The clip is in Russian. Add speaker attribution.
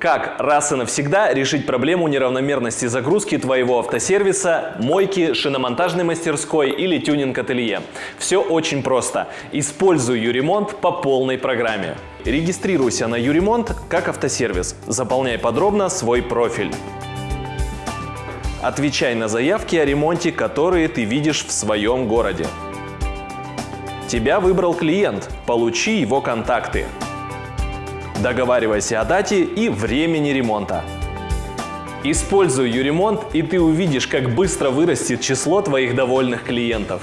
Speaker 1: Как раз и навсегда решить проблему неравномерности загрузки твоего автосервиса, мойки, шиномонтажной мастерской или тюнинг-ателье? Все очень просто. Используй Юремонт по полной программе. Регистрируйся на Юремонт как автосервис. Заполняй подробно свой профиль. Отвечай на заявки о ремонте, которые ты видишь в своем городе. Тебя выбрал клиент. Получи его контакты. Договаривайся о дате и времени ремонта. Используй Юремонт, и ты увидишь, как быстро вырастет число твоих довольных клиентов.